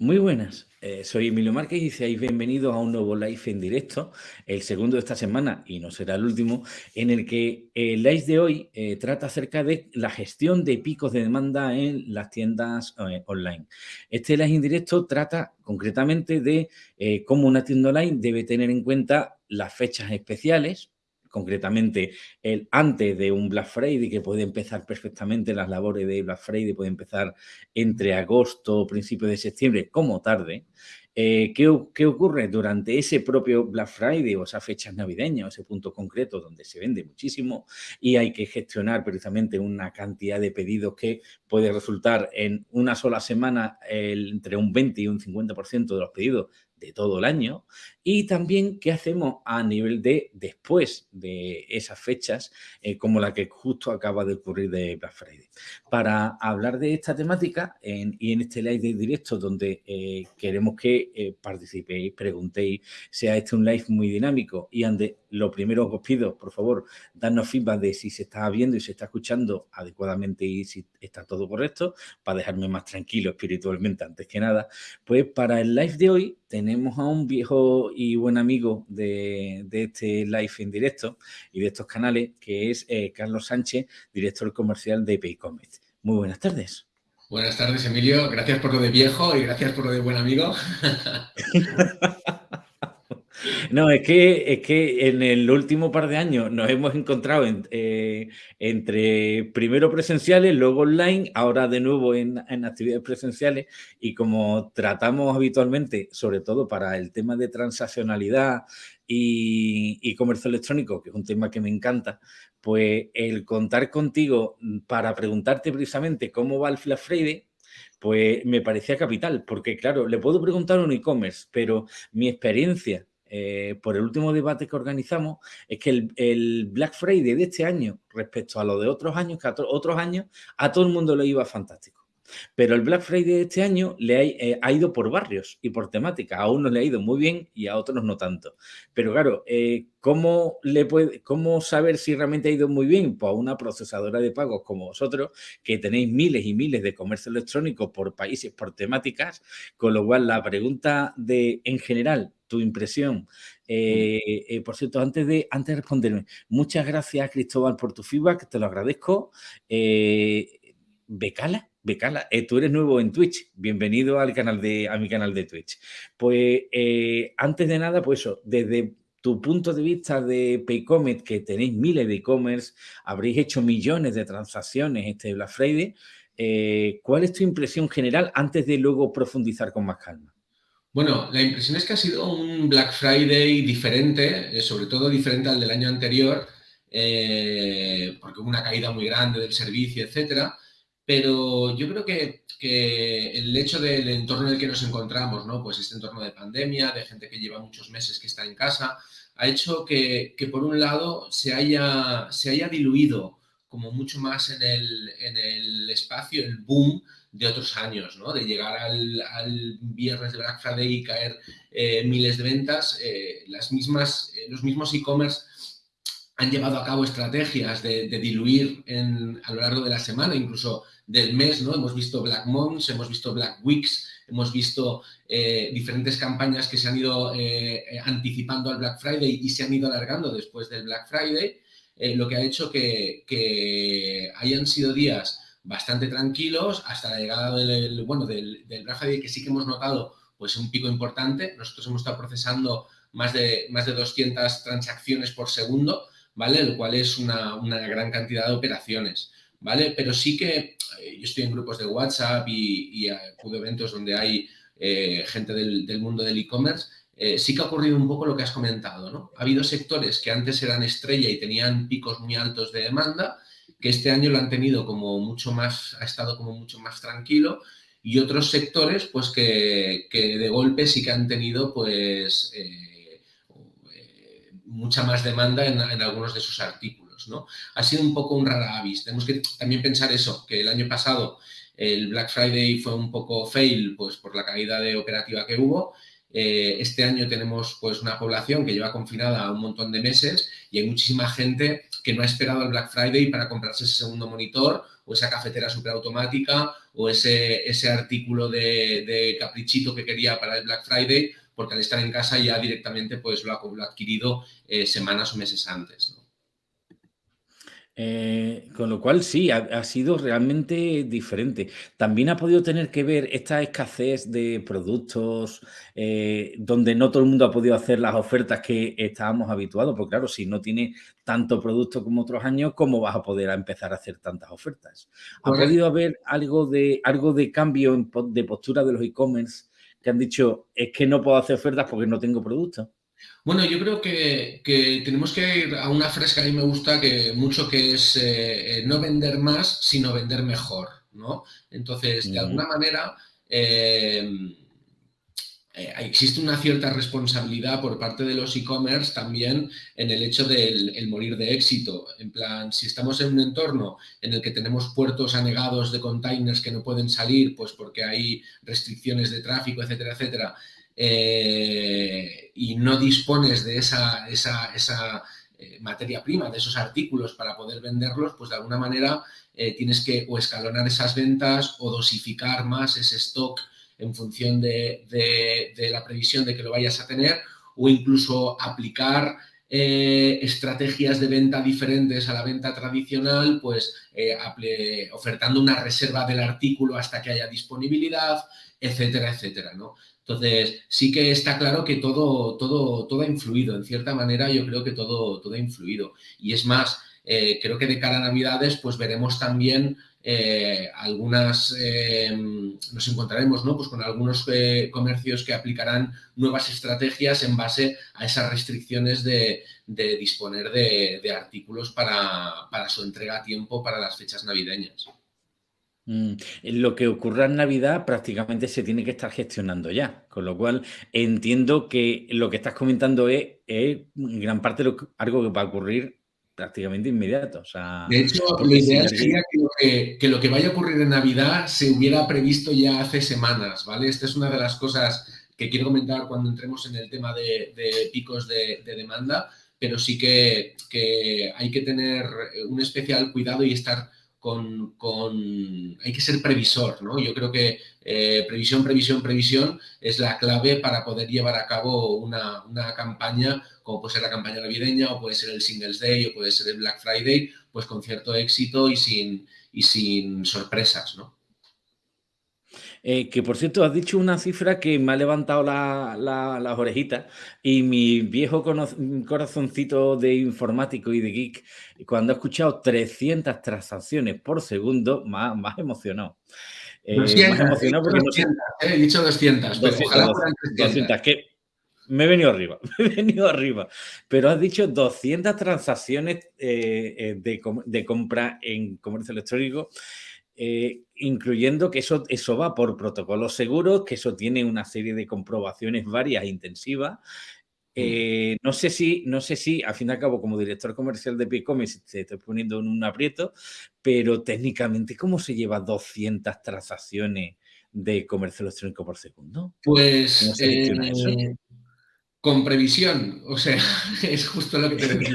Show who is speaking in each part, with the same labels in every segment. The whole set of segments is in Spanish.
Speaker 1: Muy buenas, eh, soy Emilio Márquez y seáis bienvenidos a un nuevo live en directo, el segundo de esta semana y no será el último, en el que el live de hoy eh, trata acerca de la gestión de picos de demanda en las tiendas eh, online. Este live en directo trata concretamente de cómo una tienda online debe tener en cuenta las fechas especiales, concretamente el antes de un Black Friday, que puede empezar perfectamente las labores de Black Friday, puede empezar entre agosto principios de septiembre, como tarde. Eh, ¿qué, ocurre durante ese propio Black Friday o esas fechas navideñas, ese punto concreto donde se vende muchísimo y hay que gestionar precisamente una cantidad de pedidos que puede resultar en una sola semana entre un 20 y un 50% de los pedidos todo el año y también qué hacemos a nivel de después de esas fechas eh, como la que justo acaba de ocurrir de Black Friday. Para hablar de esta temática y en este live de directo donde eh, queremos que eh, participéis, preguntéis, sea este un live muy dinámico y ande lo primero os pido, por favor, darnos feedback de si se está viendo y se está escuchando adecuadamente y si está todo correcto, para dejarme más tranquilo espiritualmente antes que nada. Pues para el live de hoy tenemos a un viejo y buen amigo de, este live en directo y de estos canales, que es eh, Carlos Sánchez, director comercial de Paycomet. Muy buenas tardes.
Speaker 2: Buenas tardes, Emilio. Gracias por lo de viejo y gracias por lo de buen amigo.
Speaker 1: No, es que, es que en el último par de años nos hemos encontrado eh, entre primero presenciales, luego online, ahora de nuevo en, actividades presenciales. Y como tratamos habitualmente, sobre todo para el tema de transaccionalidad y, comercio electrónico, que es un tema que me encanta, pues el contar contigo para preguntarte precisamente cómo va el Black Friday, pues me parecía capital, porque claro, le puedo preguntar un e-commerce, pero mi experiencia eh, por el último debate que organizamos, es que el, Black Friday de este año, respecto a lo de otros años, que a otros años, a todo el mundo le iba fantástico. Pero el Black Friday de este año le eh, ha, ido por barrios y por temática. A unos le ha ido muy bien y a otros no tanto. Pero claro, eh, ¿cómo, le puede, ¿cómo saber si realmente ha ido muy bien? Pues a una procesadora de pagos como vosotros, que tenéis miles y miles de comercio electrónico por países, por temáticas, con lo cual la pregunta de, en general, tu impresión. Eh, por cierto, antes de, antes de responderme, muchas gracias, Cristóbal, por tu feedback, te lo agradezco. Becala, Becala, eh, tú eres nuevo en Twitch, bienvenido al canal de, a mi canal de Twitch. Pues eh, antes de nada, pues eso, desde tu punto de vista de Paycomet, que tenéis miles de e-commerce, habréis hecho millones de transacciones este Black Friday, eh, ¿cuál es tu impresión general antes de luego profundizar con más calma?
Speaker 2: Bueno, la impresión es que ha sido un Black Friday diferente, sobre todo diferente al del año anterior, porque hubo una caída muy grande del servicio, etcétera pero yo creo que, el hecho del entorno en el que nos encontramos, ¿no? Pues este entorno de pandemia, de gente que lleva muchos meses que está en casa, ha hecho que, por un lado se haya, se haya diluido como mucho más en el, espacio el boom de otros años, ¿no? De llegar al, viernes de Black Friday y caer eh, miles de ventas, eh, las mismas, eh, los mismos e-commerce han llevado a cabo estrategias de, diluir a lo largo de la semana, incluso del mes, ¿no? Hemos visto Black Months, hemos visto Black Weeks, hemos visto eh, diferentes campañas que se han ido eh, anticipando al Black Friday y se han ido alargando después del Black Friday, lo que ha hecho que, hayan sido días bastante tranquilos hasta la llegada del, bueno, del, Black Friday, que sí que hemos notado pues un pico importante. Nosotros hemos estado procesando más de, más de 200 transacciones por segundo, ¿vale? Lo cual es una, una gran cantidad de operaciones. ¿vale? Pero sí que eh, yo estoy en grupos de WhatsApp y, acudo a eventos donde hay eh, gente del, mundo del e-commerce, eh, sí que ha ocurrido un poco lo que has comentado, ¿no? Ha habido sectores que antes eran estrella y tenían picos muy altos de demanda, que este año lo han tenido como mucho más, ha estado como mucho más tranquilo, y otros sectores, pues que, de golpe sí que han tenido, pues, mucha más demanda en algunos de sus artículos. Ha sido un poco un rara avis. Tenemos que también pensar eso, que el año pasado el Black Friday fue un poco fail pues, por la caída de operativa que hubo. Eh, este año tenemos pues, una población que lleva confinada un montón de meses y hay muchísima gente que no ha esperado el Black Friday para comprarse ese segundo monitor o esa cafetera superautomática o ese, ese artículo de, caprichito que quería para el Black Friday, porque al estar en casa ya directamente pues lo ha, adquirido eh, semanas o meses antes.
Speaker 1: Eh, con lo cual sí, ha, sido realmente diferente. También ha podido tener que ver esta escasez de productos eh, donde no todo el mundo ha podido hacer las ofertas que estábamos habituados, porque claro, si no tiene tanto producto como otros años, ¿cómo vas a poder empezar a hacer tantas ofertas? ¿Ha podido haber algo de, algo de cambio de postura de los e-commerce que han dicho, es que no puedo hacer ofertas porque no tengo producto?
Speaker 2: Bueno, yo creo que, tenemos que ir a una frase que a mí me gusta que mucho, que es eh, eh, no vender más, sino vender mejor, ¿no? Entonces, de alguna manera, eh, existe una cierta responsabilidad por parte de los e-commerce también en el hecho del morir de éxito. En plan, si estamos en un entorno en el que tenemos puertos anegados de containers que no pueden salir, pues porque hay restricciones de tráfico, etcétera, etcétera, eh, y no dispones de esa, esa, eh, materia prima, de esos artículos para poder venderlos, pues de alguna manera eh, tienes que o escalonar esas ventas o dosificar más ese stock en función de, la previsión de que lo vayas a tener o incluso aplicar estrategias de venta diferentes a la venta tradicional, pues ofertando una reserva del artículo hasta que haya disponibilidad, etcétera, etcétera, ¿no? Entonces, sí que está claro que todo, todo, todo ha influido, en cierta manera yo creo que todo, todo ha influido. Y es más, eh, creo que de cara a Navidades, pues veremos también eh, algunas, eh, nos encontraremos ¿no? pues con algunos comercios que aplicarán nuevas estrategias en base a esas restricciones de, disponer de, de artículos para, para su entrega a tiempo para las fechas navideñas.
Speaker 1: Mm, lo que ocurra en Navidad prácticamente se tiene que estar gestionando ya, con lo cual entiendo que lo que estás comentando es, gran parte de algo que va a ocurrir prácticamente inmediato.
Speaker 2: de hecho, lo ideal sería que lo que, vaya a ocurrir en Navidad se hubiera previsto ya hace semanas, ¿vale? Esta es una de las cosas que quiero comentar cuando entremos en el tema de, picos de, demanda, pero sí que, que hay que tener un especial cuidado y estar con, hay que ser previsor, ¿no? Yo creo que eh, previsión, previsión, previsión es la clave para poder llevar a cabo una, campaña, como puede ser la campaña navideña, o puede ser el Singles Day, o puede ser el Black Friday, pues con cierto éxito y sin, y sin sorpresas, ¿no?
Speaker 1: Eh, que por cierto, has dicho una cifra que me ha levantado las orejitas y mi viejo corazoncito de informático y de geek, cuando ha escuchado 300 transacciones por segundo, más, más emocionado.
Speaker 2: Eh, más emocionado porque no sé. Eh, he dicho 200,
Speaker 1: 200, que me he venido arriba, me he venido arriba. Pero has dicho 200 transacciones de, de, compra en comercio electrónico eh, incluyendo que eso, eso va por protocolos seguros, que eso tiene una serie de comprobaciones varias e intensivas. Mm. Eh, no sé si, no sé si, al fin y al cabo, como director comercial de Picommerce, te estoy poniendo en un aprieto, pero técnicamente, ¿cómo se lleva 200 transacciones de comercio electrónico por segundo?
Speaker 2: Pues con previsión, o sea, es justo lo que te decía.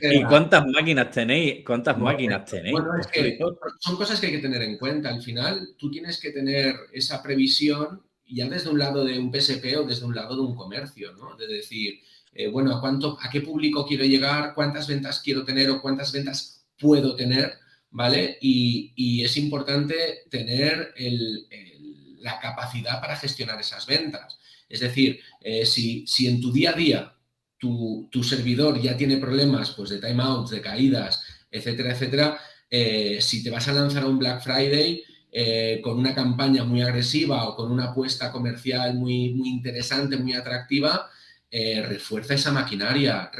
Speaker 1: ¿Y cuántas máquinas tenéis? ¿Cuántas máquinas tenéis?
Speaker 2: Bueno, es que son cosas que hay que tener en cuenta. Al final, tú tienes que tener esa previsión ya desde un lado de un PSP o desde un lado de un comercio, ¿no? De decir, eh, bueno, ¿a, cuánto, ¿a qué público quiero llegar? ¿Cuántas ventas quiero tener o cuántas ventas puedo tener? ¿Vale? Y, es importante tener la capacidad para gestionar esas ventas. Es decir, eh, si, en tu día a día tu, servidor ya tiene problemas pues, de timeouts, de caídas, etcétera, etcétera, eh, si te vas a lanzar un Black Friday eh, con una campaña muy agresiva o con una apuesta comercial muy, muy interesante, muy atractiva, refuerza esa maquinaria,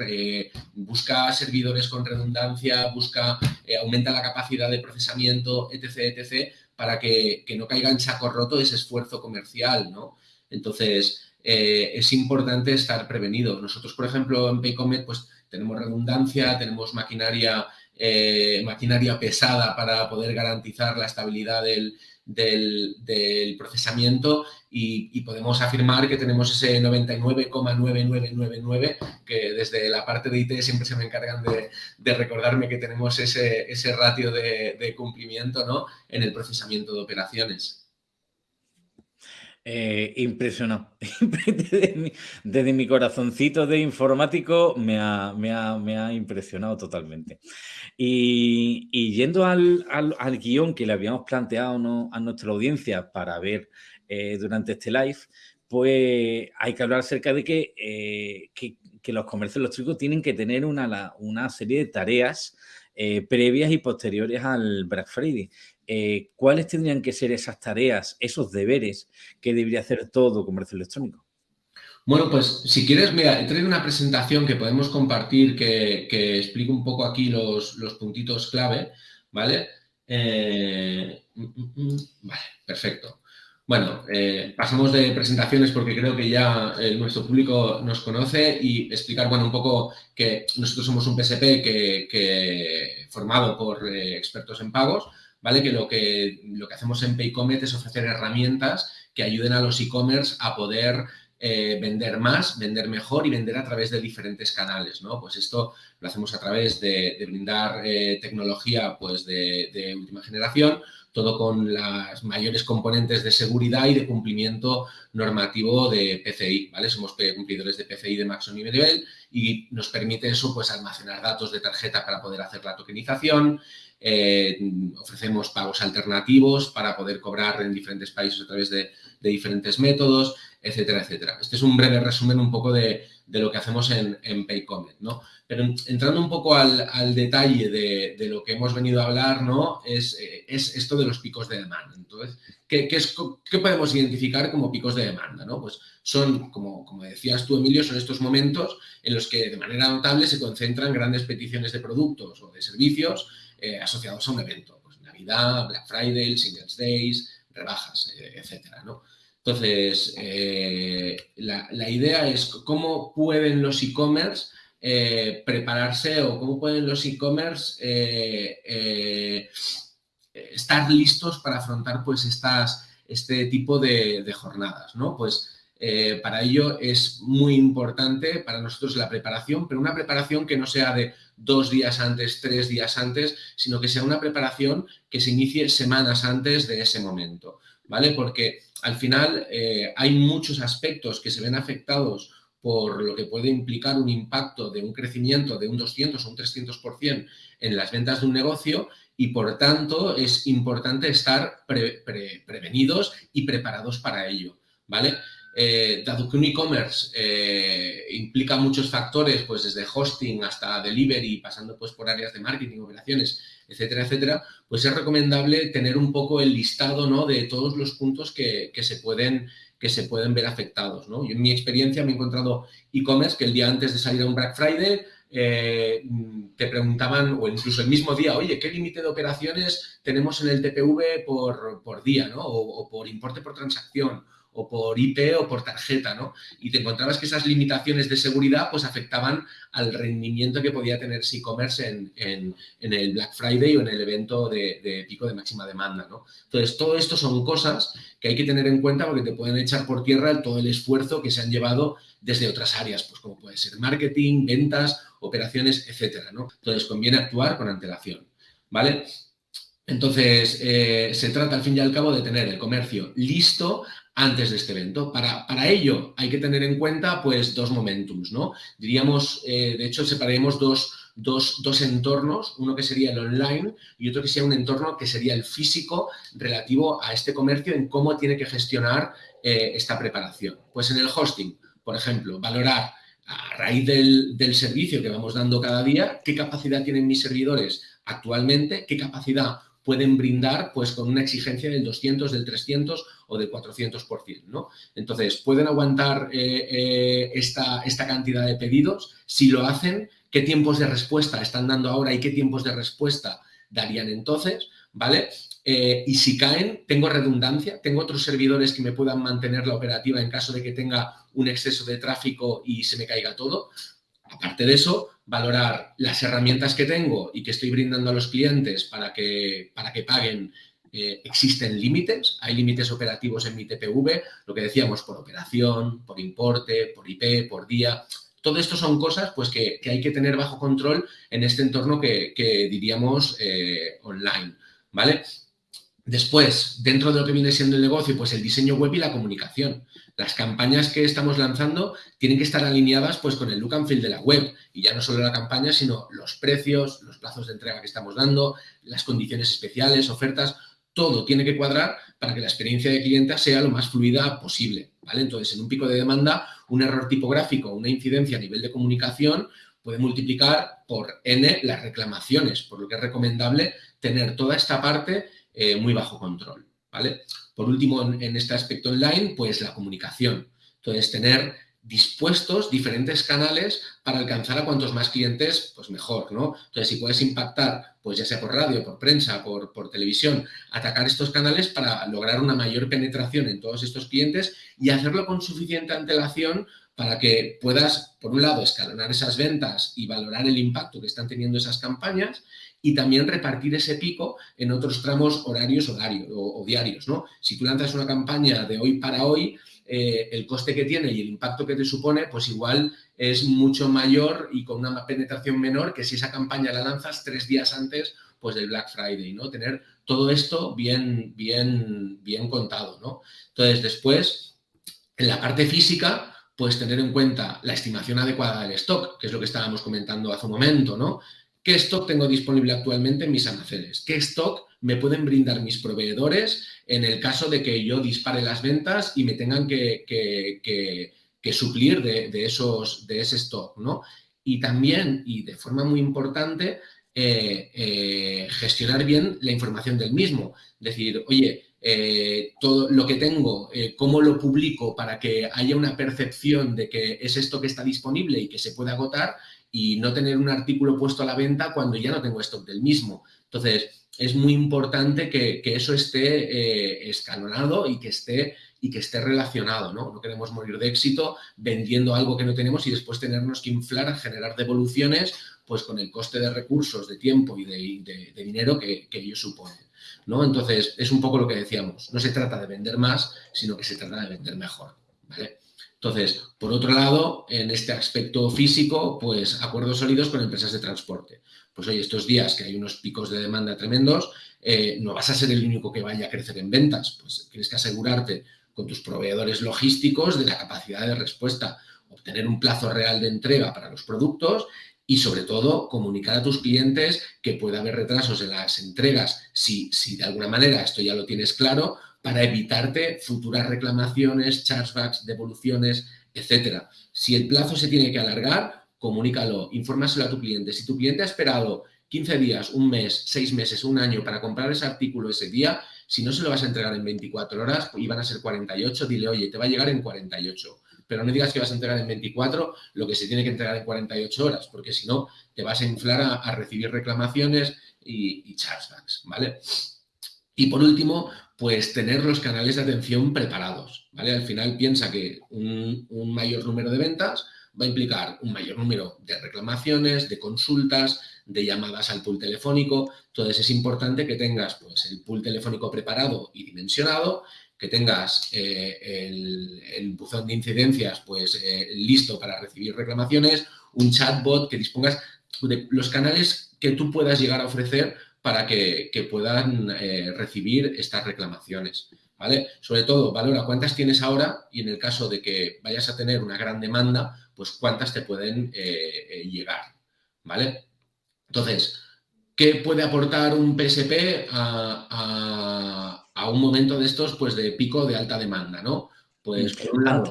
Speaker 2: busca servidores con redundancia, busca, aumenta la capacidad de procesamiento, etc., etc., para que, que, no caiga en saco roto ese esfuerzo comercial, ¿no? Entonces, eh, es importante estar prevenido. Nosotros, por ejemplo, en Paycomet, pues tenemos redundancia, tenemos maquinaria, eh, maquinaria pesada para poder garantizar la estabilidad del, del, procesamiento y, podemos afirmar que tenemos ese 99,9999 que desde la parte de IT siempre se me encargan de, recordarme que tenemos ese, ese ratio de, de cumplimiento ¿no? en el procesamiento de operaciones.
Speaker 1: Eh, impresionado. desde, mi, corazoncito de informático me ha, impresionado totalmente. Y, yendo al, guion que le habíamos planteado a nuestra audiencia para ver eh, durante este live, pues hay que hablar acerca de que, eh, que, los comercios electrónicos tienen que tener una, una serie de tareas previas y posteriores al Black Friday. Eh, ¿cuáles tendrían que ser esas tareas, esos deberes que debería hacer todo comercio electrónico?
Speaker 2: Bueno, pues si quieres, mira, he traído una presentación que podemos compartir que, que explica un poco aquí los, puntitos clave, ¿vale? Eh, mm, mm, mm, vale, perfecto. Bueno, eh, pasamos de presentaciones porque creo que ya nuestro público nos conoce y explicar, bueno, un poco que nosotros somos un PSP que, formado por expertos en pagos, ¿vale? Que lo que, lo que hacemos en Paycomet es ofrecer herramientas que ayuden a los e-commerce a poder eh, vender más, vender mejor y vender a través de diferentes canales, ¿no? Pues esto lo hacemos a través de, brindar eh, tecnología pues de, última generación, todo con las mayores componentes de seguridad y de cumplimiento normativo de PCI, ¿vale? Somos cumplidores de PCI de máximo nivel y nos permite eso, pues almacenar datos de tarjeta para poder hacer la tokenización, eh, ofrecemos pagos alternativos para poder cobrar en diferentes países a través de, diferentes métodos, etcétera, etcétera. Este es un breve resumen un poco de, lo que hacemos en, en Paycomet, ¿no? Pero entrando un poco al, detalle de, lo que hemos venido a hablar, ¿no? Es, es esto de los picos de demanda. Entonces, ¿qué, es, ¿qué, podemos identificar como picos de demanda, ¿no? Pues son, como, como decías tú, Emilio, son estos momentos en los que de manera notable se concentran grandes peticiones de productos o de servicios eh, asociados a un evento, pues Navidad, Black Friday, Singles Days, rebajas, eh, etcétera. Entonces, eh, la, idea es cómo pueden los e-commerce prepararse o cómo pueden los e-commerce estar listos para afrontar pues estas, este tipo de, de jornadas, ¿no? Pues eh, para ello es muy importante para nosotros la preparación, pero una preparación que no sea de dos días antes, tres días antes, sino que sea una preparación que se inicie semanas antes de ese momento, ¿vale? Porque al final eh, hay muchos aspectos que se ven afectados por lo que puede implicar un impacto de un crecimiento de un 200 o un 300% en las ventas de un negocio y por tanto es importante estar prevenidos y preparados para ello, ¿vale? Eh, dado que un e-commerce eh, implica muchos factores, pues desde hosting hasta delivery, pasando pues por áreas de marketing, operaciones, etcétera, etcétera, pues es recomendable tener un poco el listado ¿no? de todos los puntos que, se pueden, que se pueden ver afectados. Yo en mi experiencia me he encontrado e-commerce que el día antes de salir a un Black Friday eh, te preguntaban, o incluso el mismo día, oye, ¿qué límite de operaciones tenemos en el TPV por, día, ¿no? o, por importe por transacción? O por IP o por tarjeta, ¿no? Y te encontrabas que esas limitaciones de seguridad pues afectaban al rendimiento que podía tener e-commerce en, el Black Friday o en el evento de, pico de máxima demanda, ¿no? Entonces, todo esto son cosas que hay que tener en cuenta porque te pueden echar por tierra todo el esfuerzo que se han llevado desde otras áreas, pues como puede ser marketing, ventas, operaciones, etcétera, ¿no? Entonces, conviene actuar con antelación, ¿vale? Entonces, eh, se trata al fin y al cabo de tener el comercio listo antes de este evento. Para, para ello hay que tener en cuenta pues dos momentums, ¿no? Diríamos, eh, de hecho, separaremos dos, dos, entornos, uno que sería el online y otro que sería un entorno que sería el físico relativo a este comercio en cómo tiene que gestionar eh, esta preparación. Pues en el hosting, por ejemplo, valorar a raíz del, del servicio que vamos dando cada día, qué capacidad tienen mis servidores actualmente, qué capacidad pueden brindar pues con una exigencia del 200, del 300 o del 400%, ¿no? Entonces, ¿pueden aguantar eh, eh, esta, esta cantidad de pedidos? Si lo hacen, ¿qué tiempos de respuesta están dando ahora y qué tiempos de respuesta darían entonces? ¿Vale? Eh, y si caen, tengo redundancia, tengo otros servidores que me puedan mantener la operativa en caso de que tenga un exceso de tráfico y se me caiga todo. Aparte de eso, valorar las herramientas que tengo y que estoy brindando a los clientes para que, para que paguen eh, existen límites, hay límites operativos en mi TPV, lo que decíamos por operación, por importe, por IP, por día. Todo esto son cosas pues, que, hay que tener bajo control en este entorno que, diríamos eh, online. ¿vale? Después, dentro de lo que viene siendo el negocio, pues el diseño web y la comunicación. Las campañas que estamos lanzando tienen que estar alineadas pues, con el look and feel de la web. Y ya no solo la campaña, sino los precios, los plazos de entrega que estamos dando, las condiciones especiales, ofertas, todo tiene que cuadrar para que la experiencia de cliente sea lo más fluida posible. ¿vale? Entonces, en un pico de demanda, un error tipográfico, una incidencia a nivel de comunicación puede multiplicar por n las reclamaciones, por lo que es recomendable tener toda esta parte eh, muy bajo control, ¿vale? Por último, en, este aspecto online, pues la comunicación. Entonces, tener dispuestos diferentes canales para alcanzar a cuantos más clientes, pues mejor, ¿no? Entonces, si puedes impactar, pues ya sea por radio, por prensa, por, por, televisión, atacar estos canales para lograr una mayor penetración en todos estos clientes y hacerlo con suficiente antelación para que puedas, por un lado, escalonar esas ventas y valorar el impacto que están teniendo esas campañas y también repartir ese pico en otros tramos horarios o, diarios. ¿no? Si tú lanzas una campaña de hoy para hoy, eh, el coste que tiene y el impacto que te supone, pues igual es mucho mayor y con una penetración menor que si esa campaña la lanzas tres días antes pues del Black Friday, ¿no? Tener todo esto bien, bien, bien contado, ¿no? Entonces, después, en la parte física, pues tener en cuenta la estimación adecuada del stock, que es lo que estábamos comentando hace un momento, ¿no? ¿Qué stock tengo disponible actualmente en mis almacenes? ¿Qué stock me pueden brindar mis proveedores en el caso de que yo dispare las ventas y me tengan que, suplir de, esos, de ese stock? ¿no? Y también, y de forma muy importante, eh, eh, gestionar bien la información del mismo. Decir, oye, eh, todo lo que tengo, cómo lo publico para que haya una percepción de que es esto que está disponible y que se puede agotar y no tener un artículo puesto a la venta cuando ya no tengo stock del mismo. Entonces, es muy importante que, eso esté eh, escalonado y que esté, y que esté relacionado, ¿no? No queremos morir de éxito vendiendo algo que no tenemos y después tenernos que inflar generar devoluciones pues con el coste de recursos, de tiempo y de, dinero que, que ello supone. ¿no? Entonces, es un poco lo que decíamos. No se trata de vender más, sino que se trata de vender mejor. ¿vale? Entonces, por otro lado, en este aspecto físico, pues acuerdos sólidos con empresas de transporte. Pues oye, estos días que hay unos picos de demanda tremendos, eh, no vas a ser el único que vaya a crecer en ventas, pues tienes que asegurarte con tus proveedores logísticos de la capacidad de respuesta, obtener un plazo real de entrega para los productos y sobre todo comunicar a tus clientes que puede haber retrasos en las entregas si, si de alguna manera esto ya lo tienes claro para evitarte futuras reclamaciones, chargebacks, devoluciones, etcétera. Si el plazo se tiene que alargar, comunícalo, infórmaselo a tu cliente. Si tu cliente ha esperado 15 días, un mes, 6 meses, un año para comprar ese artículo ese día, si no se lo vas a entregar en 24 horas y van a ser 48, dile, oye, te va a llegar en 48. Pero no digas que vas a entregar en 24 lo que se tiene que entregar en 48 horas, porque si no, te vas a inflar a, recibir reclamaciones y, y chargebacks, ¿vale? Y por último, pues tener los canales de atención preparados, ¿vale? Al final piensa que un, mayor número de ventas va a implicar un mayor número de reclamaciones, de consultas, de llamadas al pool telefónico. Entonces es importante que tengas pues, el pool telefónico preparado y dimensionado, que tengas eh, el, buzón de incidencias pues, eh, listo para recibir reclamaciones, un chatbot que dispongas de los canales que tú puedas llegar a ofrecer para que, puedan eh, recibir estas reclamaciones. ¿vale? Sobre todo, valora cuántas tienes ahora y en el caso de que vayas a tener una gran demanda, pues cuántas te pueden eh, eh, llegar. ¿vale? Entonces, ¿qué puede aportar un PSP a, un momento de estos pues de pico de alta demanda? ¿no?
Speaker 1: Pues,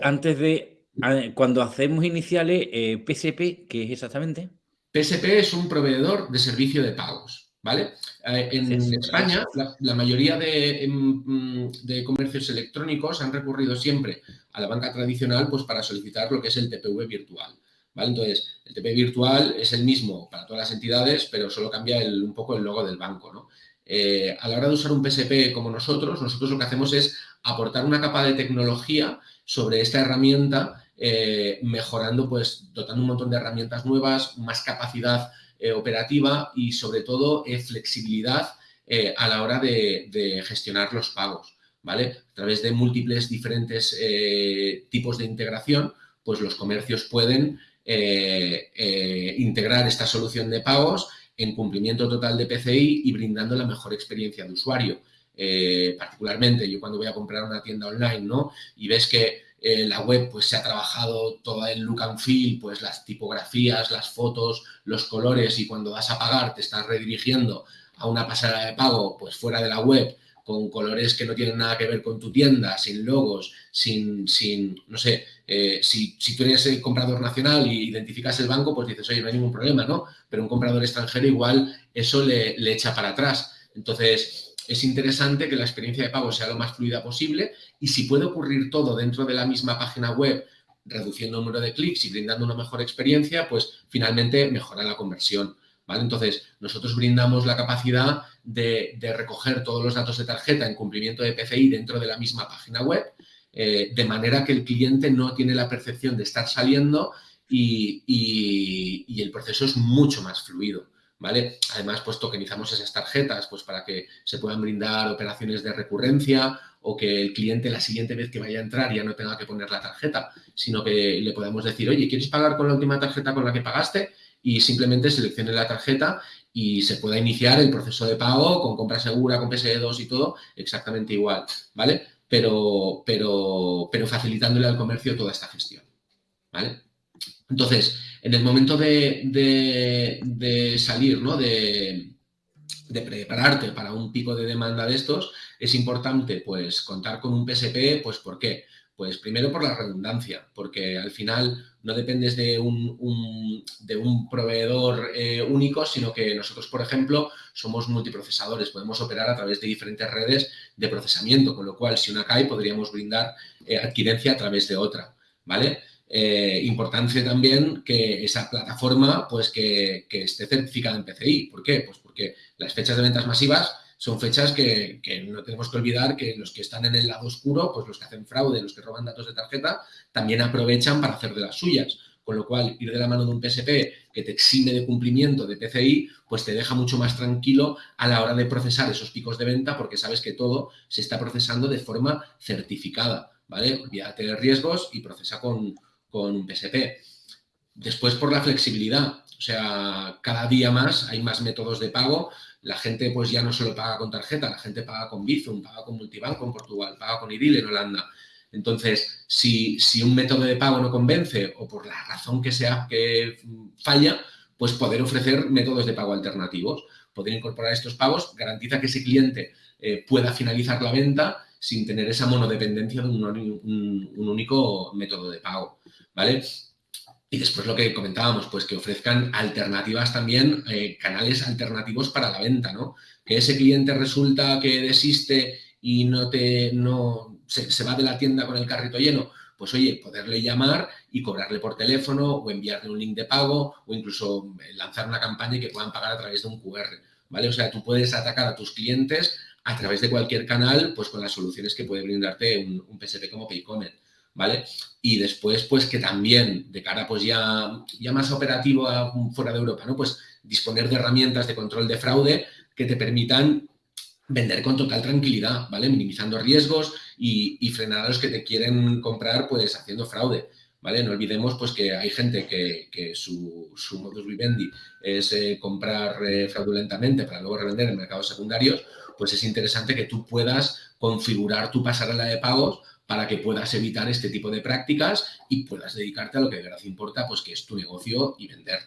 Speaker 1: Antes de, cuando hacemos iniciales, PSP, ¿qué es exactamente?
Speaker 2: PSP es un proveedor de servicio de pagos. ¿Vale? Eh, en España, la, mayoría em, mm, de, comercios electrónicos han recurrido siempre a la banca tradicional pues, para solicitar lo que es el TPV virtual. ¿vale? Entonces, el TPV virtual es el mismo para todas las entidades, pero solo cambia un poco el logo del banco. ¿no? Eh, a la hora de usar un PSP como nosotros, nosotros lo que hacemos es aportar una capa de tecnología sobre esta herramienta, eh, mejorando, pues, dotando un montón de herramientas nuevas, más capacidad operativa y sobre todo eh, flexibilidad eh, a la hora de, gestionar los pagos, ¿vale? A través de múltiples diferentes eh, tipos de integración, pues los comercios pueden integrar esta solución de pagos en cumplimiento total de PCI y brindando la mejor experiencia de usuario. particularmente yo cuando voy a comprar una tienda online, ¿no? Y ves que eh, la web pues se ha trabajado toda el look and feel, pues las tipografías, las fotos, los colores y cuando vas a pagar te estás redirigiendo a una pasarela de pago pues fuera de la web con colores que no tienen nada que ver con tu tienda, sin logos, sin, sin no sé, eh, si, si, tú eres el comprador nacional y identificas el banco, pues dices, oye, no hay ningún problema, ¿no? Pero un comprador extranjero igual eso le, le echa para atrás. Entonces, es interesante que la experiencia de pago sea lo más fluida posible y si puede ocurrir todo dentro de la misma página web, reduciendo el número de clics y brindando una mejor experiencia, pues finalmente mejora la conversión. ¿vale? Entonces, nosotros brindamos la capacidad de, recoger todos los datos de tarjeta en cumplimiento de PCI dentro de la misma página web, eh, de manera que el cliente no tiene la percepción de estar saliendo y el proceso es mucho más fluido. ¿Vale? Además, pues tokenizamos esas tarjetas pues, para que se puedan brindar operaciones de recurrencia o que el cliente la siguiente vez que vaya a entrar ya no tenga que poner la tarjeta, sino que le podamos decir, oye, ¿quieres pagar con la última tarjeta con la que pagaste? Y simplemente seleccione la tarjeta y se pueda iniciar el proceso de pago con compra segura, con PSE2 y todo exactamente igual, ¿vale? Pero, pero, pero facilitándole al comercio toda esta gestión, ¿vale? Entonces, en el momento de, salir, ¿no? De, prepararte para un pico de demanda de estos, es importante pues contar con un PSP, pues ¿por qué? Pues primero por la redundancia, porque al final no dependes de un, proveedor eh, único, sino que nosotros, por ejemplo, somos multiprocesadores, podemos operar a través de diferentes redes de procesamiento, con lo cual si una cae podríamos brindar eh, adquirencia a través de otra, ¿vale? Eh, importancia también que esa plataforma pues que, esté certificada en PCI. ¿Por qué? Pues porque las fechas de ventas masivas son fechas que, no tenemos que olvidar que los que están en el lado oscuro, pues los que hacen fraude, los que roban datos de tarjeta, también aprovechan para hacer de las suyas. Con lo cual, ir de la mano de un PSP que te exime de cumplimiento de PCI, pues te deja mucho más tranquilo a la hora de procesar esos picos de venta porque sabes que todo se está procesando de forma certificada, ¿vale? Olvídate de riesgos y procesa con, con un PSP. Después por la flexibilidad, o sea, cada día más hay más métodos de pago. La gente pues ya no solo paga con tarjeta, la gente paga con Bizum, paga con Multibanco en Portugal, paga con IDIL en Holanda. Entonces, si, si un método de pago no convence o por la razón que sea que falla, pues poder ofrecer métodos de pago alternativos. Poder incorporar estos pagos garantiza que ese cliente eh, pueda finalizar la venta sin tener esa monodependencia de un único método de pago. ¿Vale? Y después lo que comentábamos, pues que ofrezcan alternativas también, eh, canales alternativos para la venta, ¿no? Que ese cliente resulta que desiste y no te, no, se, va de la tienda con el carrito lleno, pues oye, poderle llamar y cobrarle por teléfono o enviarle un link de pago o incluso lanzar una campaña que puedan pagar a través de un QR, ¿vale? O sea, tú puedes atacar a tus clientes a través de cualquier canal, pues con las soluciones que puede brindarte un, un PSP como Paycommerce. ¿Vale? Y después, pues que también, de cara pues ya, ya más operativo fuera de Europa, ¿no? Pues disponer de herramientas de control de fraude que te permitan vender con total tranquilidad, ¿vale? Minimizando riesgos y, frenar a los que te quieren comprar, pues haciendo fraude. ¿Vale? No olvidemos pues, que hay gente que, su, su, modus vivendi es eh, comprar eh, fraudulentamente para luego revender en mercados secundarios, pues es interesante que tú puedas configurar tu pasarela de pagos para que puedas evitar este tipo de prácticas y puedas dedicarte a lo que de verdad importa, pues que es tu negocio y vender.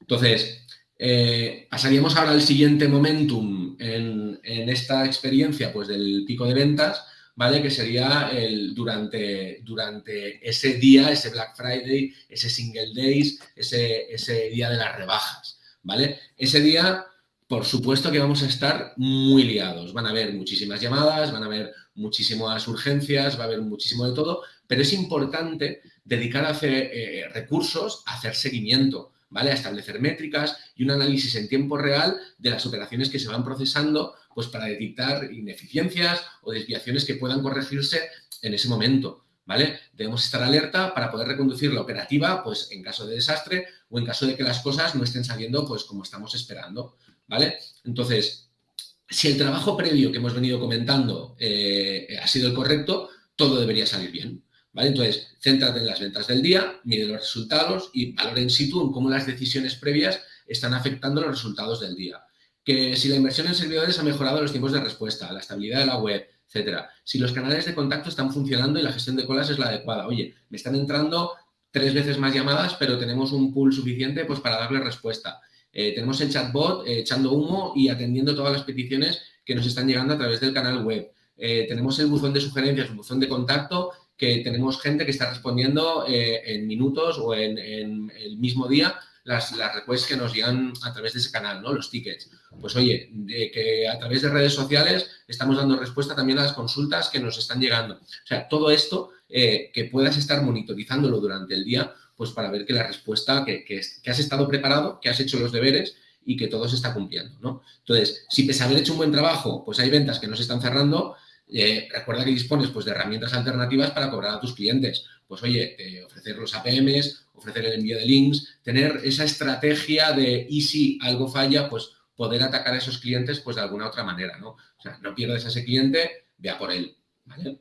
Speaker 2: Entonces, eh, pasaríamos ahora al siguiente momentum en, esta experiencia, pues del pico de ventas, ¿vale? Que sería el, durante, durante ese día, ese Black Friday, ese Single Days, ese, ese día de las rebajas, ¿vale? Ese día por supuesto que vamos a estar muy liados. Van a haber muchísimas llamadas, van a haber muchísimas urgencias, va a haber muchísimo de todo, pero es importante dedicar a hacer eh, recursos a hacer seguimiento, ¿vale? A establecer métricas y un análisis en tiempo real de las operaciones que se van procesando, pues para detectar ineficiencias o desviaciones que puedan corregirse en ese momento. ¿Vale? Debemos estar alerta para poder reconducir la operativa, pues en caso de desastre o en caso de que las cosas no estén saliendo, pues como estamos esperando. ¿vale? Entonces, si el trabajo previo que hemos venido comentando ha sido el correcto, todo debería salir bien. ¿vale? Entonces, céntrate en las ventas del día, mide los resultados y valora in situ en cómo las decisiones previas están afectando los resultados del día. Que si la inversión en servidores ha mejorado los tiempos de respuesta, la estabilidad de la web, etcétera. Si los canales de contacto están funcionando y la gestión de colas es la adecuada. Oye, me están entrando tres veces más llamadas, pero tenemos un pool suficiente pues, para darle respuesta. Eh, tenemos el chatbot eh, echando humo y atendiendo todas las peticiones que nos están llegando a través del canal web. Eh, tenemos el buzón de sugerencias, el buzón de contacto, que tenemos gente que está respondiendo en minutos o en, el mismo día las, las requests que nos llegan a través de ese canal, ¿no? Los tickets. Pues oye, que a través de redes sociales estamos dando respuesta también a las consultas que nos están llegando. O sea, todo esto que puedas estar monitorizándolo durante el día, pues para ver que la respuesta, que, que, has estado preparado, que has hecho los deberes y que todo se está cumpliendo, ¿no? Entonces, si pese a haber hecho un buen trabajo, pues hay ventas que no se están cerrando, eh, recuerda que dispones pues, de herramientas alternativas para cobrar a tus clientes. Pues oye, ofrecer los APMs, ofrecer el envío de links, tener esa estrategia de y si algo falla, pues poder atacar a esos clientes pues de alguna otra manera, ¿no? O sea, no pierdes a ese cliente, vea por él, ¿vale?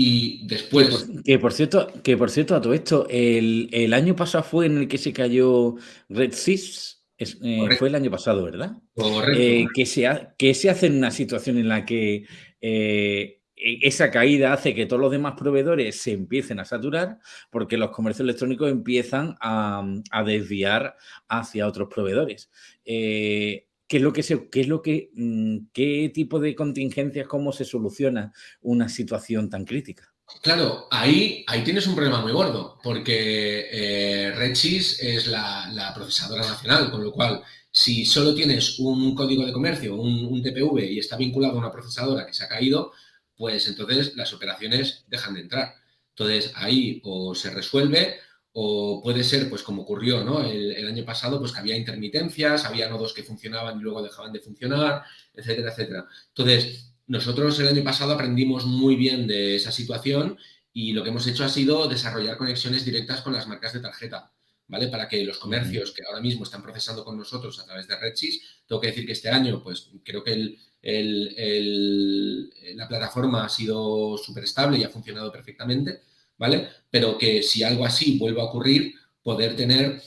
Speaker 2: Y después...
Speaker 1: Que por, cierto, que por cierto, a todo esto, el, año pasado fue en el que se cayó Red Sys, eh, fue el año pasado, ¿verdad? Correcto. Eh, que, se que se hace en una situación en la que eh, e, esa caída hace que todos los demás proveedores se empiecen a saturar porque los comercios electrónicos empiezan a, desviar hacia otros proveedores. Eh, ¿Qué es lo que es que, mm, qué tipo de contingencias, cómo se soluciona una situación tan crítica?
Speaker 2: Claro, ahí, ahí tienes un problema muy gordo, porque eh, Redsys es la, procesadora nacional, con lo cual, si solo tienes un código de comercio, un, un TPV y está vinculado a una procesadora que se ha caído, pues entonces las operaciones dejan de entrar. Entonces ahí o se resuelve o puede ser, pues como ocurrió ¿no? el, año pasado, pues que había intermitencias, había nodos que funcionaban y luego dejaban de funcionar, etcétera, etcétera. Entonces, nosotros el año pasado aprendimos muy bien de esa situación y lo que hemos hecho ha sido desarrollar conexiones directas con las marcas de tarjeta, ¿vale? Para que los comercios que ahora mismo están procesando con nosotros a través de Redsys, tengo que decir que este año, pues creo que el, la plataforma ha sido súper estable y ha funcionado perfectamente, ¿vale? Pero que si algo así vuelve a ocurrir, poder tener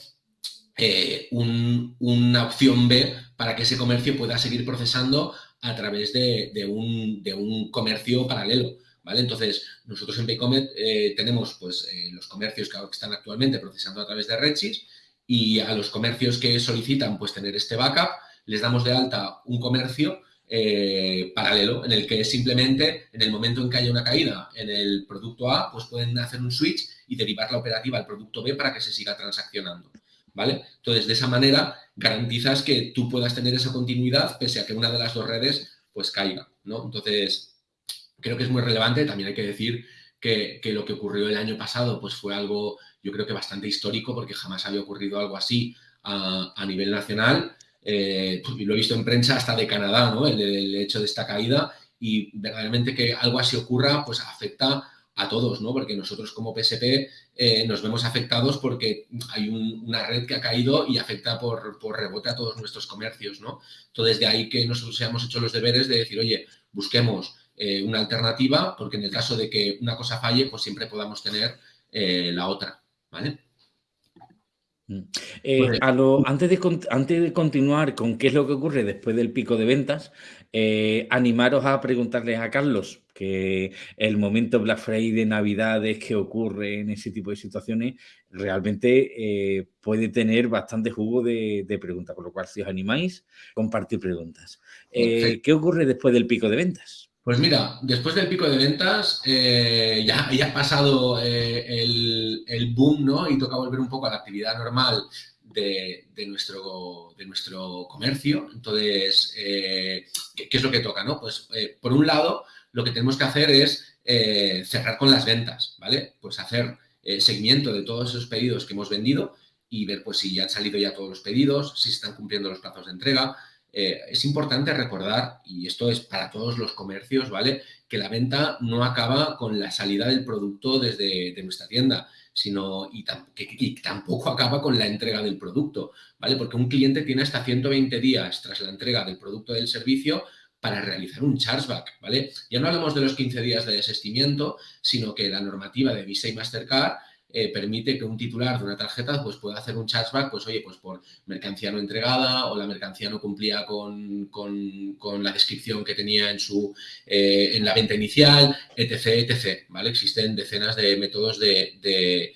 Speaker 2: eh, una opción B para que ese comercio pueda seguir procesando a través de, un, comercio paralelo. ¿Vale? Entonces, nosotros en Paycomet eh, tenemos pues, eh, los comercios que, están actualmente procesando a través de Redsys y a los comercios que solicitan pues, tener este backup, les damos de alta un comercio eh, paralelo, en el que simplemente en el momento en que haya una caída en el producto A, pues pueden hacer un switch y derivar la operativa al producto B para que se siga transaccionando. ¿Vale? Entonces, de esa manera garantizas que tú puedas tener esa continuidad pese a que una de las dos redes pues caiga, ¿no? Entonces, creo que es muy relevante. También hay que decir que, lo que ocurrió el año pasado pues fue algo, yo creo que bastante histórico porque jamás había ocurrido algo así a, a nivel nacional eh, pues, y lo he visto en prensa hasta de Canadá, ¿no? El, hecho de esta caída y verdaderamente que algo así ocurra, pues afecta a todos, ¿no? Porque nosotros como PSP eh, nos vemos afectados porque hay una red que ha caído y afecta por, rebote a todos nuestros comercios, ¿no? Entonces, de ahí que nosotros hayamos hecho los deberes de decir, oye, busquemos eh, una alternativa, porque en el caso de que una cosa falle, pues siempre podamos tener la otra, ¿vale?
Speaker 1: Mm. Eh, antes, de, antes de continuar con qué es lo que ocurre después del pico de ventas, eh, animaros a preguntarles a Carlos que el momento Black Friday de Navidades que ocurre en ese tipo de situaciones realmente eh, puede tener bastante jugo de, preguntas, con lo cual si os animáis, compartir preguntas. ¿Qué ocurre después del pico de ventas?
Speaker 2: Pues mira, después del pico de ventas eh, ya, ha pasado eh, el, boom, ¿no? Y toca volver un poco a la actividad normal de, nuestro, comercio. Entonces, eh, ¿qué, es lo que toca, no? Pues, por un lado, lo que tenemos que hacer es cerrar con las ventas, ¿vale? Pues hacer seguimiento de todos esos pedidos que hemos vendido y ver, pues, si ya han salido ya todos los pedidos, si están cumpliendo los plazos de entrega, eh, es importante recordar, y esto es para todos los comercios, ¿vale? Que la venta no acaba con la salida del producto desde nuestra tienda, sino y, tampoco acaba con la entrega del producto, ¿vale? Porque un cliente tiene hasta 120 días tras la entrega del producto del servicio para realizar un chargeback, ¿vale? Ya no hablamos de los 15 días de desestimiento, sino que la normativa de Visa y Mastercard eh, permite que un titular de una tarjeta pues, pueda hacer un chargeback, pues oye, pues por mercancía no entregada o la mercancía no cumplía con, la descripción que tenía en, su, eh, en la venta inicial, etc, etc, ¿vale? Existen decenas de métodos de,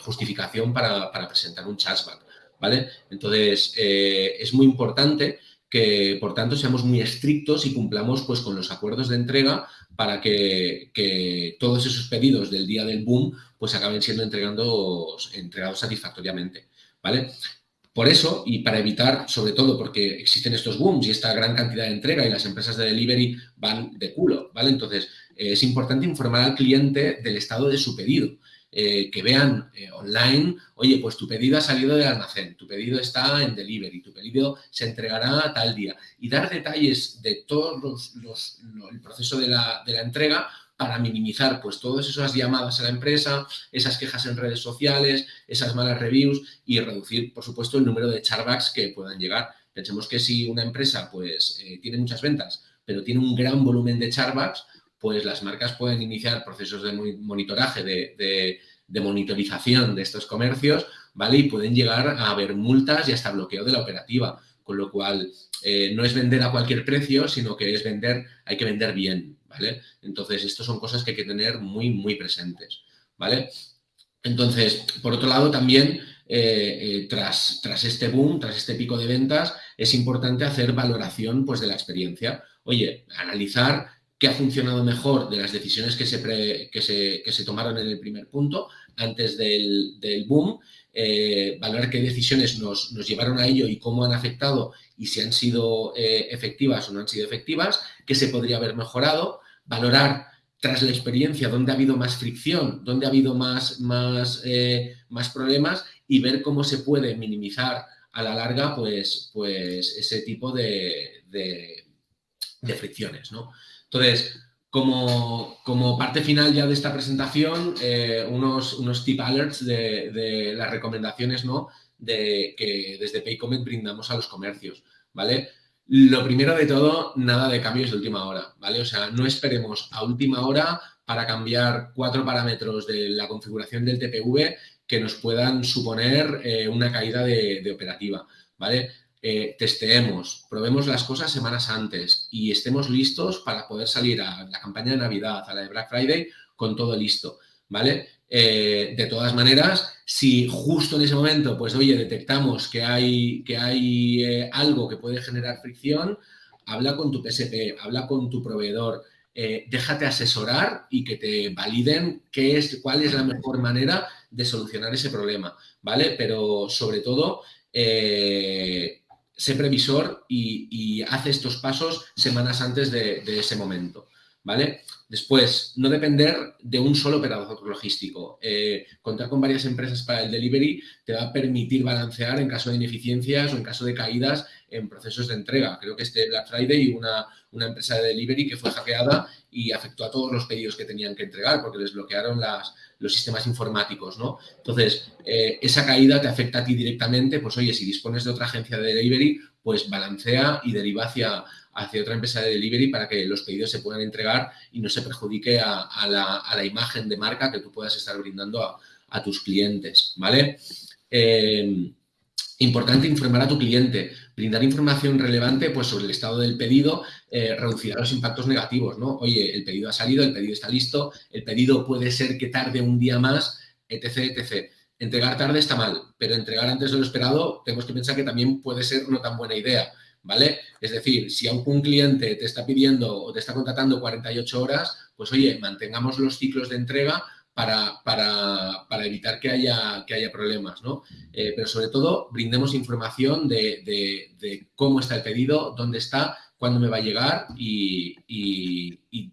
Speaker 2: justificación para, presentar un chargeback, ¿vale? Entonces, eh, es muy importante que, por tanto, seamos muy estrictos y cumplamos pues, con los acuerdos de entrega para que, todos esos pedidos del día del boom pues acaben siendo entregados, entregados satisfactoriamente, ¿vale? Por eso, y para evitar, sobre todo porque existen estos booms y esta gran cantidad de entrega y las empresas de delivery van de culo, ¿vale? Entonces, eh, es importante informar al cliente del estado de su pedido. Eh, que vean eh, online, oye, pues tu pedido ha salido del almacén, tu pedido está en delivery, tu pedido se entregará tal día. Y dar detalles de todo los, el proceso de la, de la, entrega para minimizar pues todas esas llamadas a la empresa, esas quejas en redes sociales, esas malas reviews y reducir, por supuesto, el número de charbacks que puedan llegar. Pensemos que si una empresa pues eh, tiene muchas ventas, pero tiene un gran volumen de charbacks, pues las marcas pueden iniciar procesos de monitoraje, de, monitorización de estos comercios, ¿vale? Y pueden llegar a haber multas y hasta bloqueo de la operativa, con lo cual eh, no es vender a cualquier precio, sino que es vender, hay que vender bien, ¿vale? Entonces, estas son cosas que hay que tener muy, muy presentes, ¿vale? Entonces, por otro lado, también eh, eh, tras, tras este boom, tras este pico de ventas, es importante hacer valoración pues, de la experiencia. Oye, analizar qué ha funcionado mejor de las decisiones que se, que se, tomaron en el primer punto, antes del, boom, eh, valorar qué decisiones nos, llevaron a ello y cómo han afectado y si han sido eh, efectivas o no han sido efectivas, qué se podría haber mejorado, valorar tras la experiencia dónde ha habido más fricción, dónde ha habido más, más, eh, más problemas y ver cómo se puede minimizar a la larga pues, pues ese tipo de, de, de fricciones. ¿no? Entonces, como, parte final ya de esta presentación, eh, unos, unos tip alerts de, las recomendaciones ¿no? de, que desde Paycomet brindamos a los comercios, ¿vale? Lo primero de todo, nada de cambios de última hora, ¿vale? O sea, no esperemos a última hora para cambiar cuatro parámetros de la configuración del TPV que nos puedan suponer eh, una caída de operativa, ¿vale? Eh, testeemos, probemos las cosas semanas antes y estemos listos para poder salir a la campaña de Navidad, a la de Black Friday, con todo listo, ¿vale? Eh, de todas maneras, si justo en ese momento, pues oye, detectamos que hay, que hay eh, algo que puede generar fricción, habla con tu PSP, habla con tu proveedor, déjate asesorar y que te validen qué es, cuál es la mejor manera de solucionar ese problema, ¿vale? Pero sobre todo, sé previsor y, hace estos pasos semanas antes de, ese momento. ¿Vale? Después, no depender de un solo operador logístico. Eh, contar con varias empresas para el delivery te va a permitir balancear en caso de ineficiencias o en caso de caídas en procesos de entrega. Creo que este Black Friday una, una empresa de delivery que fue hackeada y afectó a todos los pedidos que tenían que entregar porque les bloquearon las, los sistemas informáticos, ¿no? Entonces, eh, esa caída te afecta a ti directamente, pues oye, si dispones de otra agencia de delivery, pues balancea y deriva hacia, hacia otra empresa de delivery para que los pedidos se puedan entregar y no se perjudique a, la, imagen de marca que tú puedas estar brindando a, tus clientes, ¿vale? Eh, importante informar a tu cliente, brindar información relevante pues, sobre el estado del pedido eh, reducirá los impactos negativos, ¿no? Oye, el pedido ha salido, el pedido está listo, el pedido puede ser que tarde un día más, etc., etc. Entregar tarde está mal, pero entregar antes de lo esperado tenemos que pensar que también puede ser no tan buena idea, ¿vale? Es decir, si aún un cliente te está pidiendo o te está contratando 48 horas, pues oye, mantengamos los ciclos de entrega para, para, evitar que haya, que haya problemas, ¿no? Eh, pero sobre todo, brindemos información de, de, cómo está el pedido, dónde está, cuándo me va a llegar y,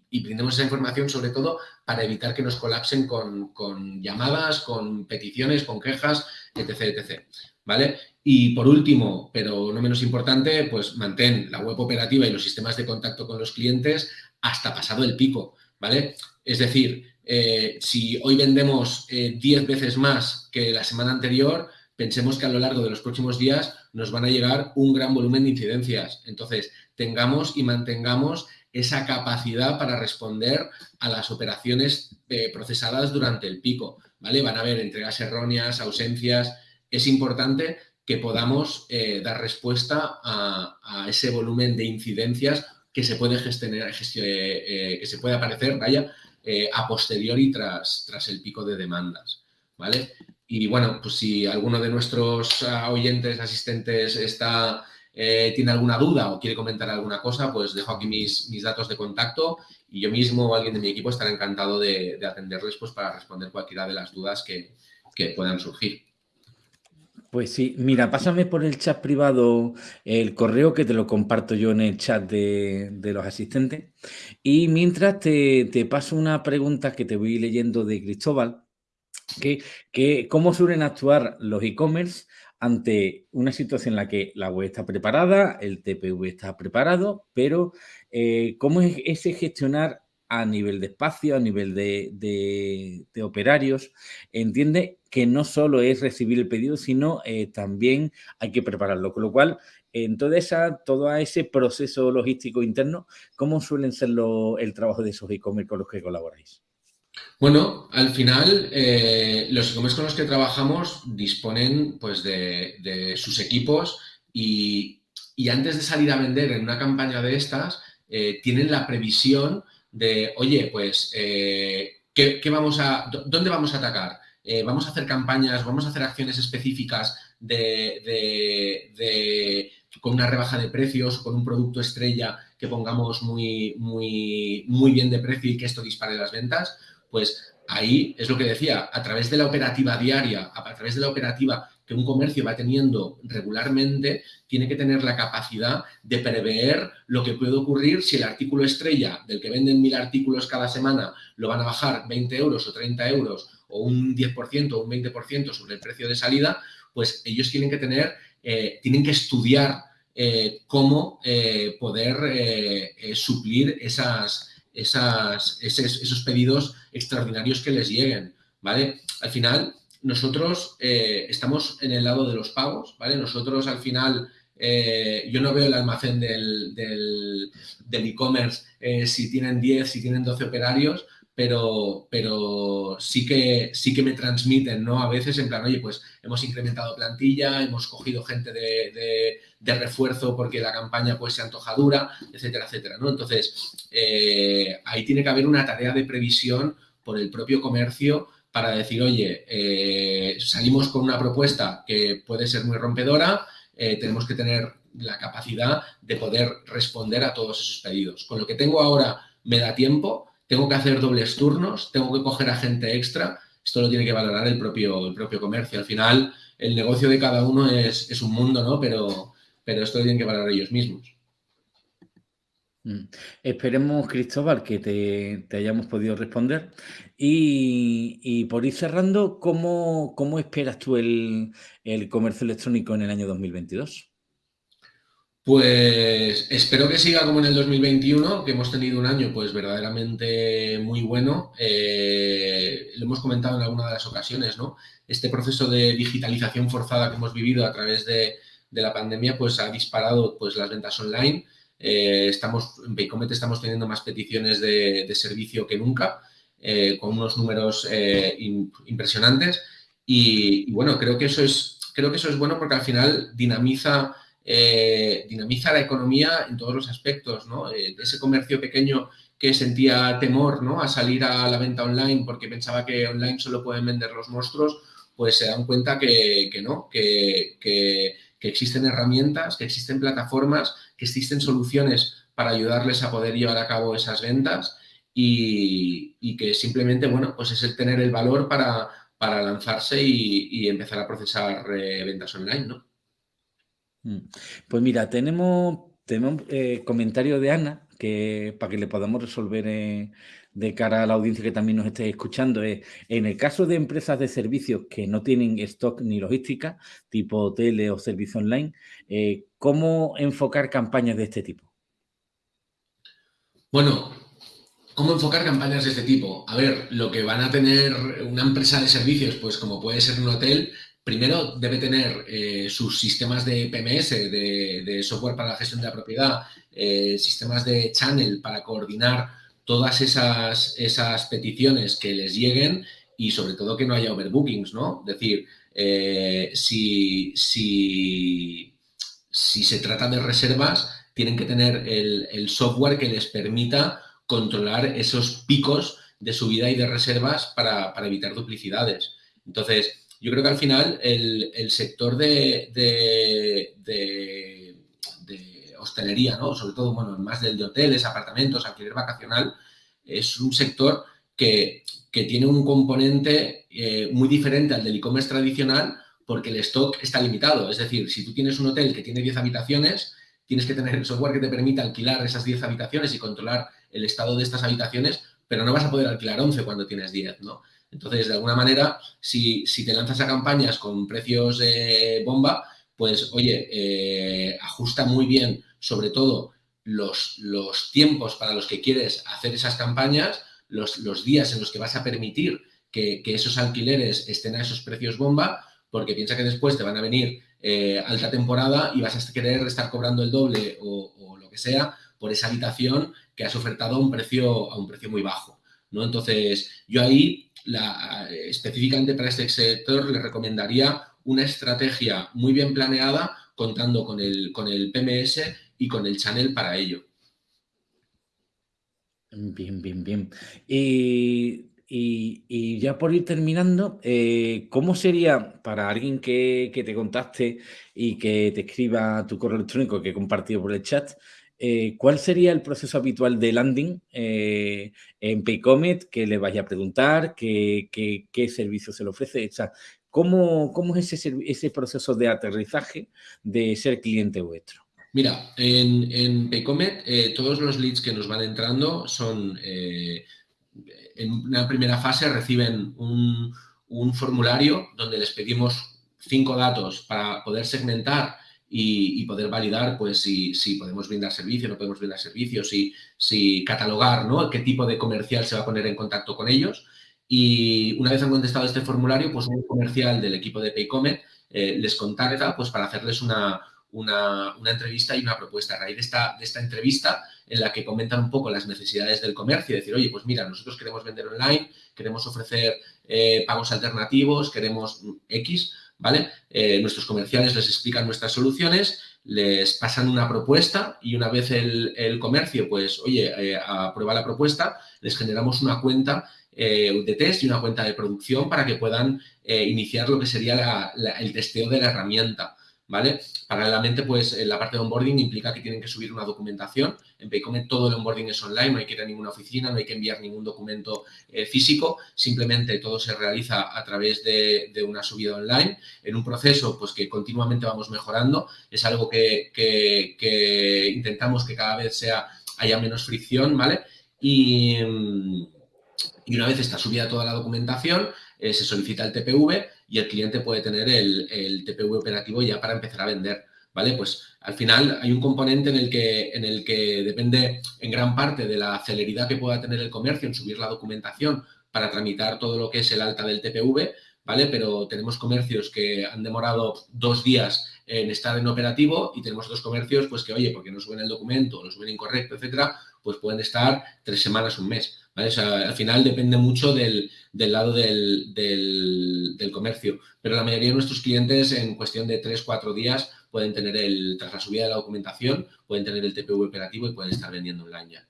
Speaker 2: brindemos esa información sobre todo para evitar que nos colapsen con, llamadas, con peticiones, con quejas, etc, etc. ¿Vale? Y por último, pero no menos importante, pues mantén la web operativa y los sistemas de contacto con los clientes hasta pasado el pico. ¿Vale? Es decir, eh, si hoy vendemos 10 veces más que la semana anterior, pensemos que a lo largo de los próximos días nos van a llegar un gran volumen de incidencias. Entonces, tengamos y mantengamos esa capacidad para responder a las operaciones procesadas durante el pico. ¿vale? Van a haber entregas erróneas, ausencias. Es importante que podamos eh, dar respuesta a, ese volumen de incidencias que se puede gestionar, eh, eh, que se puede aparecer, vaya, a posteriori tras, tras el pico de demandas, ¿vale? Y bueno, pues si alguno de nuestros ah, oyentes, asistentes está, tiene alguna duda o quiere comentar alguna cosa, pues dejo aquí mis, mis datos de contacto y yo mismo o alguien de mi equipo estará encantado de, atenderles pues, para responder cualquiera de las dudas que, puedan surgir.
Speaker 1: Pues sí, mira, pásame por el chat privado el correo que te lo comparto yo en el chat de, los asistentes. Y mientras te, paso una pregunta que te voy leyendo de Cristóbal, que, que cómo suelen actuar los e-commerce ante una situación en la que la web está preparada, el TPV está preparado, pero eh, ¿cómo es ese gestionar a nivel de espacio, a nivel de, operarios? Entiende que no solo es recibir el pedido, sino eh, también hay que prepararlo, con lo cual en toda esa, todo ese proceso logístico interno, ¿cómo suelen ser el trabajo de esos e-commerce con los que colaboráis?
Speaker 2: Bueno, al final eh, los e-commerce con los que trabajamos disponen pues, de, sus equipos y, antes de salir a vender en una campaña de estas, eh, tienen la previsión de, oye, pues, eh, ¿qué, vamos a, ¿dónde vamos a atacar? ¿Vamos a hacer campañas, vamos a hacer acciones específicas de, con una rebaja de precios, con un producto estrella que pongamos muy, muy, muy bien de precio y que esto dispare las ventas? Pues ahí es lo que decía, a través de la operativa diaria, a través de la operativa que un comercio va teniendo regularmente, tiene que tener la capacidad de prever lo que puede ocurrir si el artículo estrella del que venden mil artículos cada semana lo van a bajar 20 euros o 30 euros o un 10% o un 20% sobre el precio de salida, pues ellos tienen que tener, eh, tienen que estudiar eh, cómo eh, poder suplir esas, esas, esos, pedidos extraordinarios que les lleguen, ¿vale? Al final, nosotros eh, estamos en el lado de los pagos, ¿vale? Nosotros al final, eh, yo no veo el almacén del e-commerce eh, si tienen 10, si tienen 12 operarios, pero, pero sí, que, sí que me transmiten, ¿no? A veces en plan, oye, pues hemos incrementado plantilla, hemos cogido gente de, refuerzo porque la campaña pues se antoja dura, etcétera, etcétera, ¿no? Entonces, eh, ahí tiene que haber una tarea de previsión por el propio comercio para decir, oye, eh, salimos con una propuesta que puede ser muy rompedora, eh, tenemos que tener la capacidad de poder responder a todos esos pedidos. Con lo que tengo ahora me da tiempo, tengo que hacer dobles turnos, tengo que coger a gente extra. Esto lo tiene que valorar el propio, el propio comercio. Al final, el negocio de cada uno es, un mundo, ¿no? Pero, pero esto lo tienen que valorar ellos mismos.
Speaker 1: Mm. Esperemos, Cristóbal, que te, hayamos podido responder. Y, por ir cerrando, ¿cómo, esperas tú el, comercio electrónico en el año 2022?
Speaker 2: Pues espero que siga como en el 2021, que hemos tenido un año pues verdaderamente muy bueno. Eh, lo hemos comentado en alguna de las ocasiones, ¿no? Este proceso de digitalización forzada que hemos vivido a través de, la pandemia pues ha disparado pues las ventas online. Eh, estamos, en Paycomet estamos teniendo más peticiones de, servicio que nunca, eh, con unos números impresionantes. Y, bueno, creo que, eso es, creo que eso es bueno porque al final dinamiza eh, dinamiza la economía en todos los aspectos, ¿no? Eh, ese comercio pequeño que sentía temor ¿no? a salir a la venta online porque pensaba que online solo pueden vender los monstruos, pues se dan cuenta que, no, que, existen herramientas, que existen plataformas, que existen soluciones para ayudarles a poder llevar a cabo esas ventas y, que simplemente, bueno, pues es el tener el valor para, lanzarse y, empezar a procesar eh, ventas online, ¿no?
Speaker 1: Mm. Pues mira, tenemos, tenemos eh, comentario de Ana, que para que le podamos resolver eh, de cara a la audiencia que también nos esté escuchando, es en el caso de empresas de servicios que no tienen stock ni logística, tipo tele o servicio online, eh, ¿cómo enfocar campañas de este tipo?
Speaker 2: Bueno, ¿Cómo enfocar campañas de este tipo? A ver, lo que van a tener una empresa de servicios, pues como puede ser un hotel, primero debe tener eh, sus sistemas de PMS, de, software para la gestión de la propiedad, eh, sistemas de channel para coordinar todas esas, esas peticiones que les lleguen y sobre todo que no haya overbookings, ¿no? Es decir, eh, si, si, si, se trata de reservas, tienen que tener el, el software que les permita controlar esos picos de subida y de reservas para, evitar duplicidades. Entonces, yo creo que al final el, sector de, de, hostelería, ¿no? sobre todo, bueno, más del de hoteles, apartamentos, alquiler vacacional, es un sector que, tiene un componente eh, muy diferente al del e-commerce tradicional porque el stock está limitado. Es decir, si tú tienes un hotel que tiene 10 habitaciones, tienes que tener el software que te permita alquilar esas 10 habitaciones y controlar el estado de estas habitaciones, pero no vas a poder alquilar 11 cuando tienes 10, ¿no? Entonces, de alguna manera, si, te lanzas a campañas con precios de bomba, pues, oye, eh, ajusta muy bien, sobre todo, los, los, tiempos para los que quieres hacer esas campañas, los, los días en los que vas a permitir que, esos alquileres estén a esos precios bomba, porque piensa que después te van a venir eh, alta temporada y vas a querer estar cobrando el doble o, o lo que sea por esa habitación que has ofertado a un precio, a un precio muy bajo. ¿no? Entonces, yo ahí, la, específicamente para este sector, le recomendaría una estrategia muy bien planeada, contando con el, con el PMS y con el channel para ello.
Speaker 1: Bien, bien, bien. Y, ya por ir terminando, eh, ¿cómo sería para alguien que, que, te contacte y que te escriba tu correo electrónico que he compartido por el chat? Eh, ¿cuál sería el proceso habitual de landing eh, en Paycomet que le vaya a preguntar? ¿Qué, qué, servicio se le ofrece? O ¿cómo, ¿cómo, es ese, ese, proceso de aterrizaje de ser cliente vuestro?
Speaker 2: Mira, en, en Paycomet eh, todos los leads que nos van entrando son, en una primera fase reciben un, un formulario donde les pedimos cinco datos para poder segmentar y, poder validar pues si, si, podemos brindar servicio, no podemos brindar servicio, si, si catalogar ¿no? qué tipo de comercial se va a poner en contacto con ellos. Y una vez han contestado este formulario, pues un comercial del equipo de Paycomet eh, les contacta pues, para hacerles una, una, una, entrevista y una propuesta. A raíz de esta, de esta entrevista, en la que comentan un poco las necesidades del comercio, decir, oye, pues mira, nosotros queremos vender online, queremos ofrecer eh, pagos alternativos, queremos X, ¿vale? Eh, nuestros comerciales les explican nuestras soluciones, les pasan una propuesta y una vez el, comercio, pues, oye, eh, aprueba la propuesta, les generamos una cuenta de test y una cuenta de producción para que puedan iniciar lo que sería el testeo de la herramienta. ¿Vale? Paralelamente, pues en la parte de onboarding implica que tienen que subir una documentación. En Paycomet todo el onboarding es online, no hay que ir a ninguna oficina, no hay que enviar ningún documento eh, físico, simplemente todo se realiza a través de, una subida online en un proceso pues que continuamente vamos mejorando. Es algo que, intentamos que cada vez sea, haya menos fricción, ¿vale? Y, y una vez está subida toda la documentación, eh, se solicita el TPV y el cliente puede tener el, TPV operativo ya para empezar a vender. ¿Vale? Pues al final hay un componente en el, que, en el que depende en gran parte de la celeridad que pueda tener el comercio en subir la documentación para tramitar todo lo que es el alta del TPV, ¿vale? Pero tenemos comercios que han demorado dos días en estar en operativo y tenemos otros comercios pues que, oye, porque no suben el documento, lo suben incorrecto, etcétera, pues pueden estar tres semanas, un mes al final depende mucho del, lado del, comercio, pero la mayoría de nuestros clientes en cuestión de 3-4 días pueden tener el, tras la subida de la documentación, pueden tener el TPV operativo y pueden estar vendiendo online ya.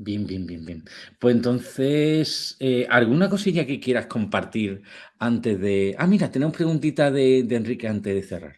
Speaker 1: Bien, bien, bien, bien. Pues entonces, eh, ¿alguna cosilla que quieras compartir antes de... Ah, mira, tenemos preguntita de Enrique antes de cerrar.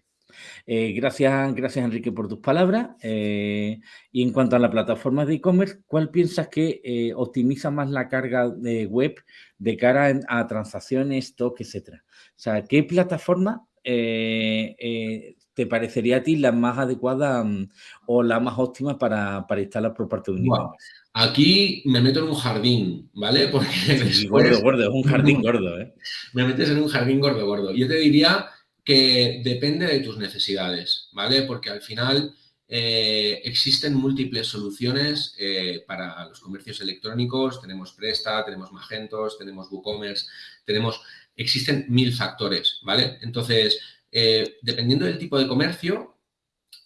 Speaker 1: Eh, gracias, gracias Enrique por tus palabras. Eh, y en cuanto a la plataforma de e-commerce, ¿cuál piensas que eh, optimiza más la carga de web de cara a transacciones, stock, etcétera? O sea, ¿qué plataforma te parecería a ti la más adecuada mm, o la más óptima para, instalar por parte de un e-commerce?
Speaker 2: Aquí me meto en un jardín, ¿vale?
Speaker 1: Porque gordo, gordo, es un jardín gordo, ¿eh?
Speaker 2: Me metes en un jardín gordo, gordo. Yo te diría que depende de tus necesidades, ¿vale? Porque al final eh, existen múltiples soluciones eh, para los comercios electrónicos. Tenemos Presta, tenemos Magentos, tenemos WooCommerce, tenemos... Existen mil factores, ¿vale? Entonces, eh, dependiendo del tipo de comercio,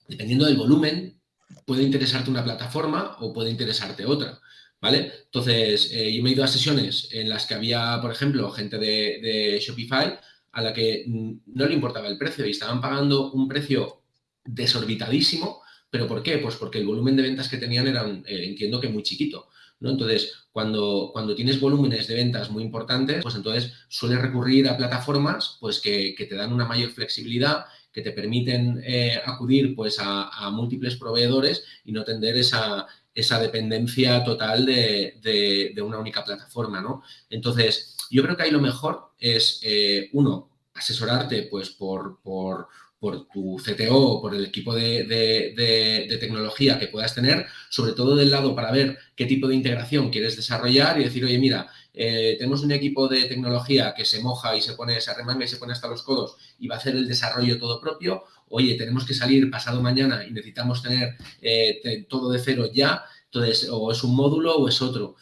Speaker 2: dependiendo del volumen, puede interesarte una plataforma o puede interesarte otra, ¿vale? Entonces, yo me he ido a sesiones en las que había, por ejemplo, gente de, de Shopify a la que no le importaba el precio y estaban pagando un precio desorbitadísimo ¿Pero por qué? Pues porque el volumen de ventas que tenían era, eh, entiendo que muy chiquito. ¿no? Entonces, cuando, cuando tienes volúmenes de ventas muy importantes, pues entonces sueles recurrir a plataformas pues que, te dan una mayor flexibilidad, que te permiten eh, acudir pues a, múltiples proveedores y no tender esa, esa dependencia total de, una única plataforma, ¿no? Entonces, yo creo que ahí lo mejor es, eh, uno, asesorarte pues por, por por tu CTO o por el equipo de, tecnología que puedas tener, sobre todo del lado para ver qué tipo de integración quieres desarrollar y decir, oye, mira, eh, tenemos un equipo de tecnología que se moja y se pone, se arremanga y se pone hasta los codos y va a hacer el desarrollo todo propio. Oye, tenemos que salir pasado mañana y necesitamos tener eh, todo de cero ya. Entonces, o es un módulo o es otro.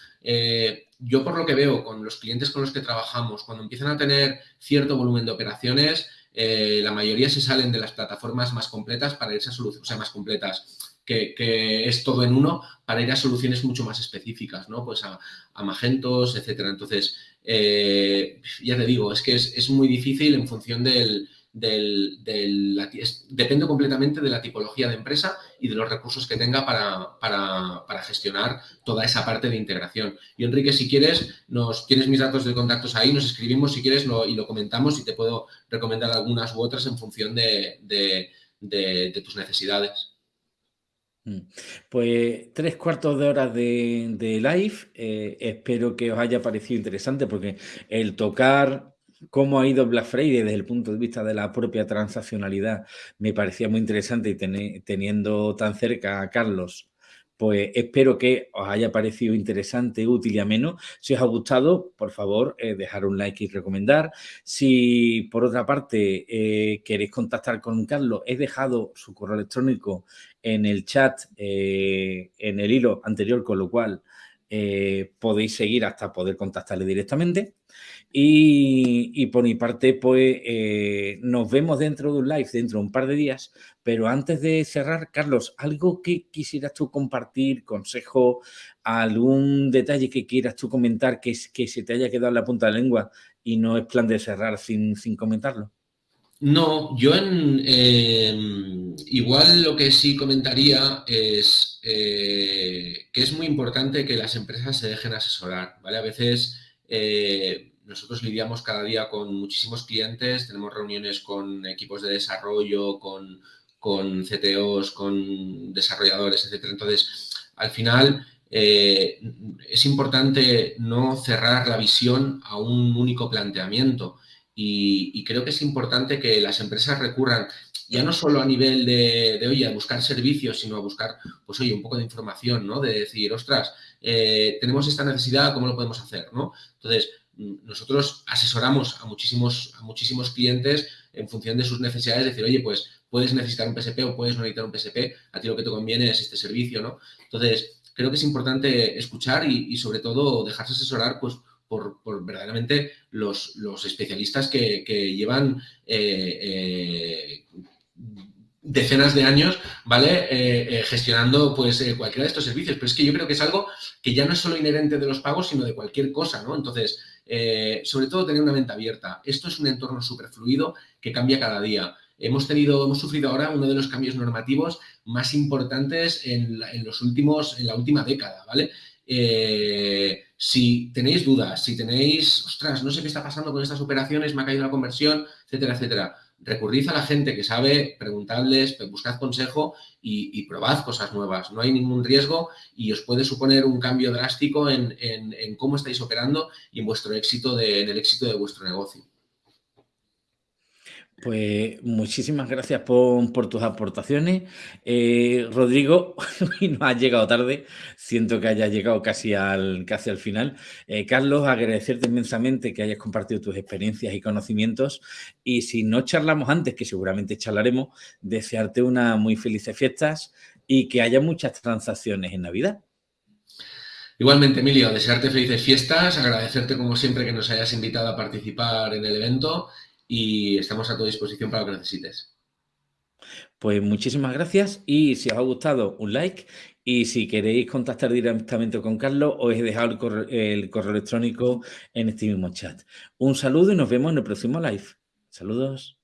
Speaker 2: Yo por lo que veo con los clientes con los que trabajamos, cuando empiezan a tener cierto volumen de operaciones, eh, la mayoría se salen de las plataformas más completas para irse a soluciones, o sea, más completas, que, es todo en uno, para ir a soluciones mucho más específicas, ¿no? Pues a, Magentos, etcétera. Entonces, eh, ya te digo, es que es muy difícil en función del, depende completamente de la tipología de empresa y de los recursos que tenga para, gestionar toda esa parte de integración. Y Enrique, si quieres, nos tienes mis datos de contactos ahí, nos escribimos si quieres y lo comentamos y te puedo recomendar algunas u otras en función de, tus necesidades.
Speaker 1: Mm. Pues tres cuartos de hora de, live. Eh, espero que os haya parecido interesante porque el tocar cómo ha ido Black Friday desde el punto de vista de la propia transaccionalidad me parecía muy interesante y teniendo tan cerca a Carlos, pues espero que os haya parecido interesante, útil y ameno. Si os ha gustado, por favor, eh, dejar un like y recomendar. Si por otra parte eh, queréis contactar con Carlos, he dejado su correo electrónico en el chat, eh, en el hilo anterior, con lo cual podéis seguir hasta poder contactarle directamente. Y, por mi parte, pues eh, nos vemos dentro de un live, dentro de un par de días. Pero antes de cerrar, Carlos, ¿algo que quisieras tú compartir, consejo, algún detalle que quieras tú comentar que, que se te haya quedado en la punta de la lengua y no es plan de cerrar sin, comentarlo?
Speaker 2: No, yo em, igual lo que sí comentaría es eh, que es muy importante que las empresas se dejen asesorar, ¿vale? A veces eh, nosotros lidiamos cada día con muchísimos clientes, tenemos reuniones con equipos de desarrollo, con, con CTOs, con desarrolladores, etc. Entonces, al final eh, es importante no cerrar la visión a un único planteamiento y, creo que es importante que las empresas recurran ya no solo a nivel de, oye, a buscar servicios, sino a buscar, pues oye, un poco de información, ¿no? De decir, ostras, eh, tenemos esta necesidad, ¿cómo lo podemos hacer, ¿no? Entonces, nosotros asesoramos a muchísimos, a muchísimos clientes en función de sus necesidades, decir, oye, pues puedes necesitar un PSP o puedes no necesitar un PSP, a ti lo que te conviene es este servicio, ¿no? Entonces, creo que es importante escuchar y, sobre todo dejarse asesorar, pues, por, verdaderamente los, los, especialistas que, llevan eh, eh, decenas de años, ¿vale? Eh, gestionando, pues, cualquiera de estos servicios. Pero es que yo creo que es algo que ya no es solo inherente de los pagos, sino de cualquier cosa, ¿no? Entonces, sobre todo tener una mente abierta. Esto es un entorno súper fluido que cambia cada día. Hemos tenido, hemos sufrido ahora uno de los cambios normativos más importantes en, los últimos, en la última década, ¿vale? Eh, si tenéis dudas, si tenéis, ostras, no sé qué está pasando con estas operaciones, me ha caído la conversión, etcétera, etcétera, recurrid a la gente que sabe, preguntadles, buscad consejo y, probad cosas nuevas. No hay ningún riesgo y os puede suponer un cambio drástico en, cómo estáis operando y en vuestro éxito, de, en el éxito de vuestro negocio.
Speaker 1: Pues muchísimas gracias por, tus aportaciones. Eh, Rodrigo, no has llegado tarde, siento que hayas llegado casi al, casi al final. Eh, Carlos, agradecerte inmensamente que hayas compartido tus experiencias y conocimientos. Y si no charlamos antes, que seguramente charlaremos, desearte unas muy felices fiestas y que haya muchas transacciones en Navidad.
Speaker 2: Igualmente, Emilio, desearte felices fiestas, agradecerte como siempre que nos hayas invitado a participar en el evento y estamos a tu disposición para lo que necesites.
Speaker 1: Pues muchísimas gracias y si os ha gustado, un like y si queréis contactar directamente con Carlos, os he dejado el correo, el correo electrónico en este mismo chat. Un saludo y nos vemos en el próximo live. Saludos.